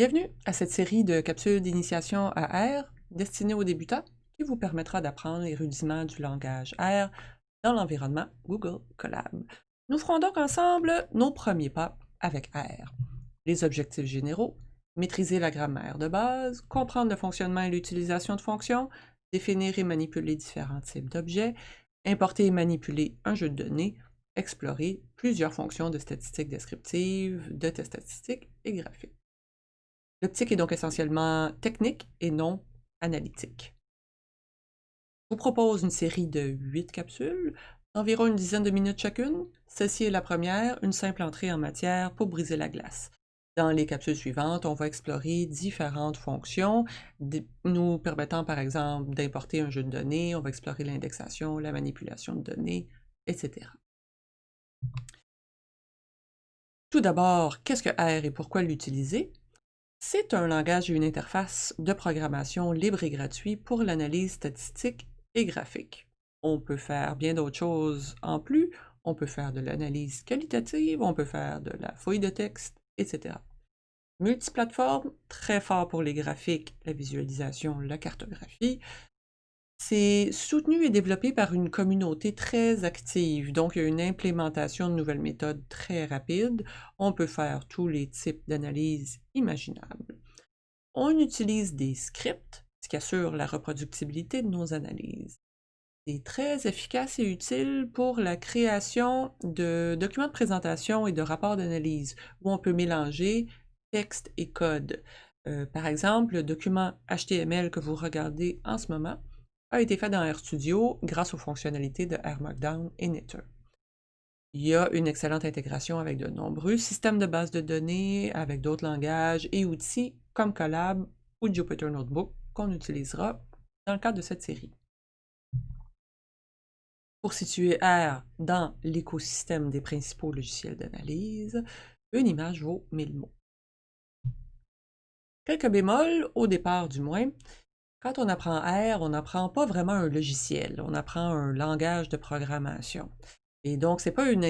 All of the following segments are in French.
Bienvenue à cette série de capsules d'initiation à R destinées aux débutants qui vous permettra d'apprendre les rudiments du langage R dans l'environnement Google Colab. Nous ferons donc ensemble nos premiers pas avec R. Les objectifs généraux, maîtriser la grammaire de base, comprendre le fonctionnement et l'utilisation de fonctions, définir et manipuler différents types d'objets, importer et manipuler un jeu de données, explorer plusieurs fonctions de statistiques descriptives, de tests statistiques et graphiques. L'optique est donc essentiellement technique et non analytique. Je vous propose une série de huit capsules, environ une dizaine de minutes chacune. Celle-ci est la première, une simple entrée en matière pour briser la glace. Dans les capsules suivantes, on va explorer différentes fonctions, nous permettant par exemple d'importer un jeu de données, on va explorer l'indexation, la manipulation de données, etc. Tout d'abord, qu'est-ce que R et pourquoi l'utiliser? C'est un langage et une interface de programmation libre et gratuit pour l'analyse statistique et graphique. On peut faire bien d'autres choses en plus. On peut faire de l'analyse qualitative, on peut faire de la fouille de texte, etc. Multiplateforme, très fort pour les graphiques, la visualisation, la cartographie. C'est soutenu et développé par une communauté très active, donc il y a une implémentation de nouvelles méthodes très rapide. On peut faire tous les types d'analyses imaginables. On utilise des scripts, ce qui assure la reproductibilité de nos analyses. C'est très efficace et utile pour la création de documents de présentation et de rapports d'analyse, où on peut mélanger texte et code. Euh, par exemple, le document HTML que vous regardez en ce moment a été fait dans RStudio grâce aux fonctionnalités de R Markdown et Knitr. Il y a une excellente intégration avec de nombreux systèmes de bases de données, avec d'autres langages et outils comme Colab ou Jupyter Notebook qu'on utilisera dans le cadre de cette série. Pour situer R dans l'écosystème des principaux logiciels d'analyse, une image vaut 1000 mots. Quelques bémols, au départ du moins, quand on apprend R, on n'apprend pas vraiment un logiciel, on apprend un langage de programmation. Et donc, ce n'est pas une,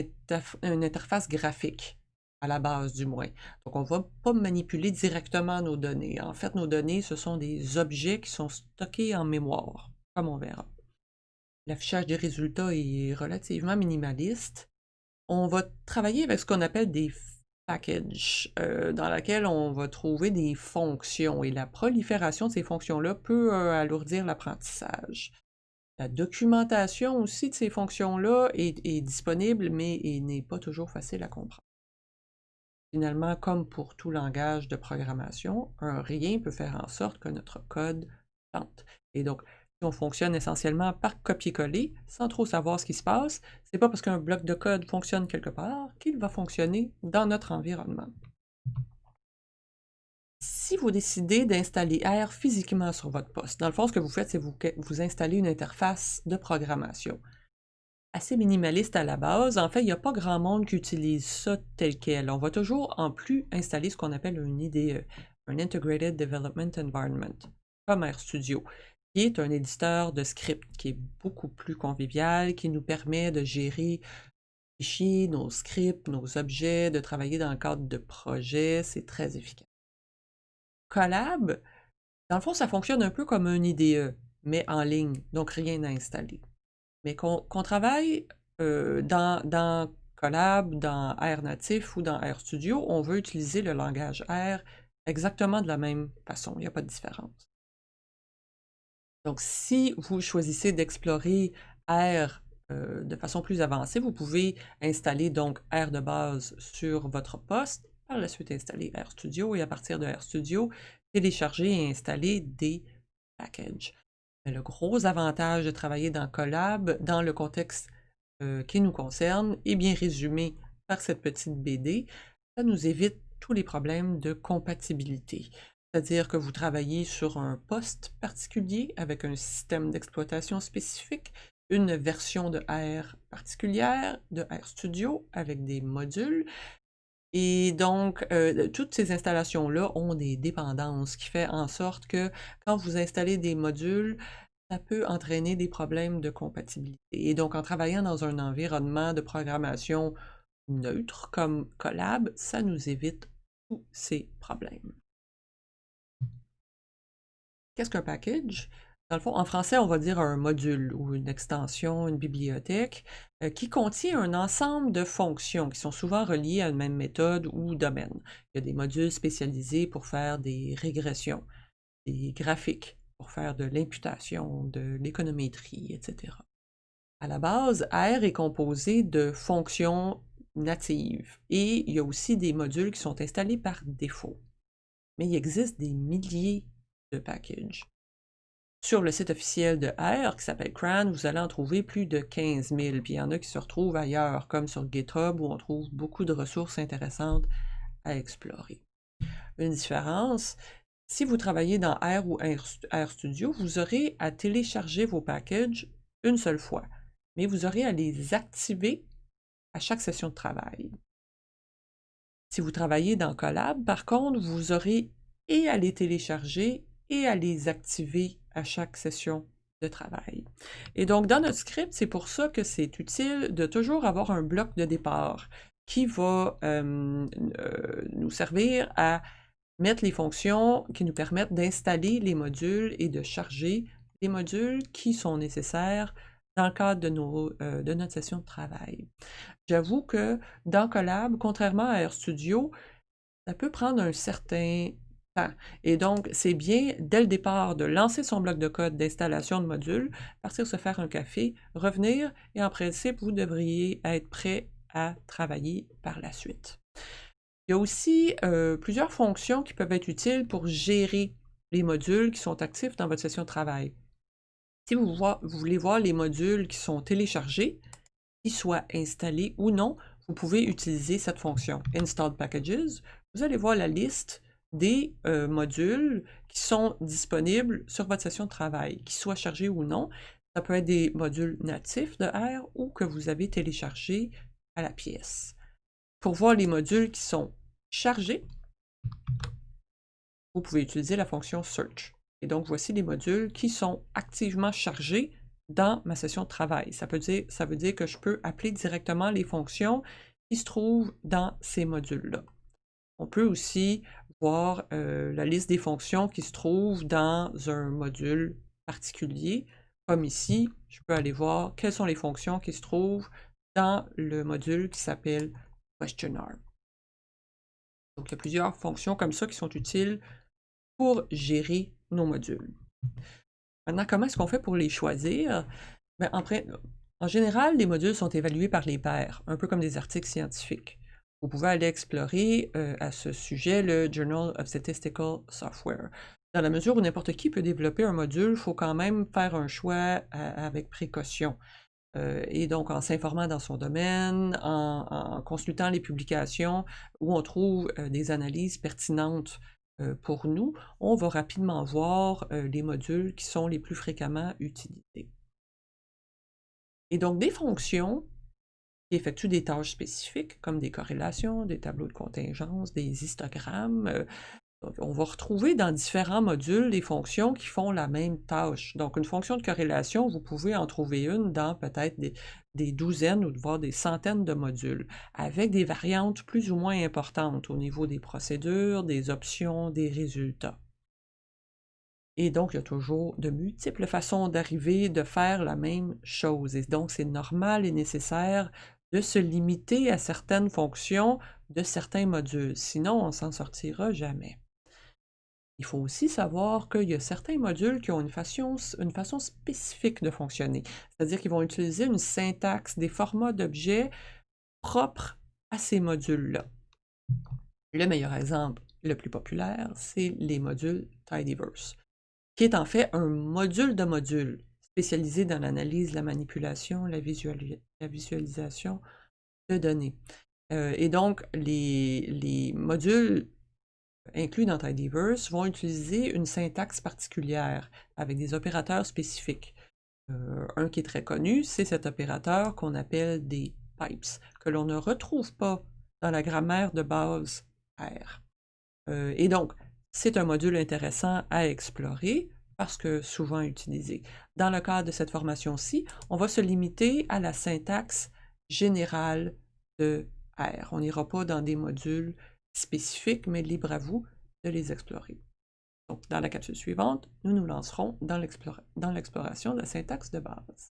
interface graphique, à la base du moins. Donc, on ne va pas manipuler directement nos données. En fait, nos données, ce sont des objets qui sont stockés en mémoire, comme on verra. L'affichage des résultats est relativement minimaliste. On va travailler avec ce qu'on appelle des package euh, dans laquelle on va trouver des fonctions et la prolifération de ces fonctions-là peut euh, alourdir l'apprentissage. La documentation aussi de ces fonctions-là est, disponible, mais n'est pas toujours facile à comprendre. Finalement, comme pour tout langage de programmation, un rien peut faire en sorte que notre code plante. Et donc, on fonctionne essentiellement par copier-coller, sans trop savoir ce qui se passe, c'est pas parce qu'un bloc de code fonctionne quelque part qu'il va fonctionner dans notre environnement. Si vous décidez d'installer R physiquement sur votre poste, dans le fond, ce que vous faites, c'est vous, vous installez une interface de programmation. Assez minimaliste à la base, en fait, il n'y a pas grand monde qui utilise ça tel quel. On va toujours, en plus, installer ce qu'on appelle un IDE, un Integrated Development Environment, comme RStudio qui est un éditeur de script qui est beaucoup plus convivial, qui nous permet de gérer nos fichiers, nos scripts, nos objets, de travailler dans le cadre de projets. C'est très efficace. Collab, dans le fond, ça fonctionne un peu comme un IDE, mais en ligne, donc rien à installer. Mais qu'on travaille euh, dans, Collab, dans R natif ou dans RStudio, on veut utiliser le langage R exactement de la même façon. Il n'y a pas de différence. Donc, si vous choisissez d'explorer R euh, de façon plus avancée, vous pouvez installer donc R de base sur votre poste, par la suite installer RStudio et à partir de RStudio, télécharger et installer des packages. le gros avantage de travailler dans Collab, dans le contexte euh, qui nous concerne, est bien résumé par cette petite BD. Ça nous évite tous les problèmes de compatibilité. C'est-à-dire que vous travaillez sur un poste particulier avec un système d'exploitation spécifique, une version de R particulière, de RStudio avec des modules. Et donc, euh, toutes ces installations-là ont des dépendances qui fait en sorte que quand vous installez des modules, ça peut entraîner des problèmes de compatibilité. Et donc, en travaillant dans un environnement de programmation neutre comme Collab, ça nous évite tous ces problèmes. Qu'est-ce qu'un package? Dans le fond, en français, on va dire un module ou une extension, une bibliothèque, euh, qui contient un ensemble de fonctions qui sont souvent reliées à une même méthode ou domaine. Il y a des modules spécialisés pour faire des régressions, des graphiques, pour faire de l'imputation, de l'économétrie, etc. À la base, R est composé de fonctions natives et il y a aussi des modules qui sont installés par défaut. Mais il existe des milliers de packages. Sur le site officiel de R, qui s'appelle CRAN, vous allez en trouver plus de 15 000, puis il y en a qui se retrouvent ailleurs, comme sur GitHub, où on trouve beaucoup de ressources intéressantes à explorer. Une différence, si vous travaillez dans R ou RStudio, vous aurez à télécharger vos packages une seule fois, mais vous aurez à les activer à chaque session de travail. Si vous travaillez dans Collab, par contre, vous aurez et à les télécharger et à les activer à chaque session de travail. Et donc, dans notre script, c'est pour ça que c'est utile de toujours avoir un bloc de départ qui va euh, euh, nous servir à mettre les fonctions qui nous permettent d'installer les modules et de charger les modules qui sont nécessaires dans le cadre de, euh, de notre session de travail. J'avoue que dans Collab, contrairement à RStudio, ça peut prendre un certain et donc, c'est bien, dès le départ, de lancer son bloc de code d'installation de modules, partir se faire un café, revenir, et en principe, vous devriez être prêt à travailler par la suite. Il y a aussi euh, plusieurs fonctions qui peuvent être utiles pour gérer les modules qui sont actifs dans votre session de travail. Si vous voulez voir les modules qui sont téléchargés, qu'ils soient installés ou non, vous pouvez utiliser cette fonction Installed Packages. Vous allez voir la liste des euh, modules qui sont disponibles sur votre session de travail, qu'ils soient chargés ou non. Ça peut être des modules natifs de R ou que vous avez téléchargés à la pièce. Pour voir les modules qui sont chargés, vous pouvez utiliser la fonction Search. Et donc, voici les modules qui sont activement chargés dans ma session de travail. Ça, peut dire, ça veut dire que je peux appeler directement les fonctions qui se trouvent dans ces modules-là. On peut aussi voir euh, la liste des fonctions qui se trouvent dans un module particulier. Comme ici, je peux aller voir quelles sont les fonctions qui se trouvent dans le module qui s'appelle questionnaire. Donc, il y a plusieurs fonctions comme ça qui sont utiles pour gérer nos modules. Maintenant, comment est-ce qu'on fait pour les choisir? Ben, en, en général, les modules sont évalués par les pairs, un peu comme des articles scientifiques vous pouvez aller explorer euh, à ce sujet le Journal of Statistical Software. Dans la mesure où n'importe qui peut développer un module, il faut quand même faire un choix avec précaution. Euh, et donc, en s'informant dans son domaine, en, consultant les publications où on trouve euh, des analyses pertinentes pour nous, on va rapidement voir les modules qui sont les plus fréquemment utilisés. Et donc, des fonctions qui effectuent des tâches spécifiques comme des corrélations, des tableaux de contingence, des histogrammes. Euh, on va retrouver dans différents modules des fonctions qui font la même tâche. Donc, une fonction de corrélation, vous pouvez en trouver une dans peut-être des, douzaines ou voire des centaines de modules, avec des variantes plus ou moins importantes au niveau des procédures, des options, des résultats. Et donc, il y a toujours de multiples façons d'arriver, de faire la même chose. Et donc, c'est normal et nécessaire de se limiter à certaines fonctions de certains modules. Sinon, on ne s'en sortira jamais. Il faut aussi savoir qu'il y a certains modules qui ont une façon, spécifique de fonctionner. C'est-à-dire qu'ils vont utiliser une syntaxe, des formats d'objets propres à ces modules-là. Le meilleur exemple, le plus populaire, c'est les modules Tidyverse, qui est en fait un module de module spécialisé dans l'analyse, la manipulation, la, visualisation de données. Euh, et donc, les, modules inclus dans Tidyverse vont utiliser une syntaxe particulière avec des opérateurs spécifiques. Euh, un qui est très connu, c'est cet opérateur qu'on appelle des pipes, que l'on ne retrouve pas dans la grammaire de base R. Euh, et donc, c'est un module intéressant à explorer parce que souvent utilisé. Dans le cadre de cette formation-ci, on va se limiter à la syntaxe générale de R. On n'ira pas dans des modules spécifiques, mais libre à vous de les explorer. Dans la capsule suivante, nous nous lancerons dans l'exploration de la syntaxe de base.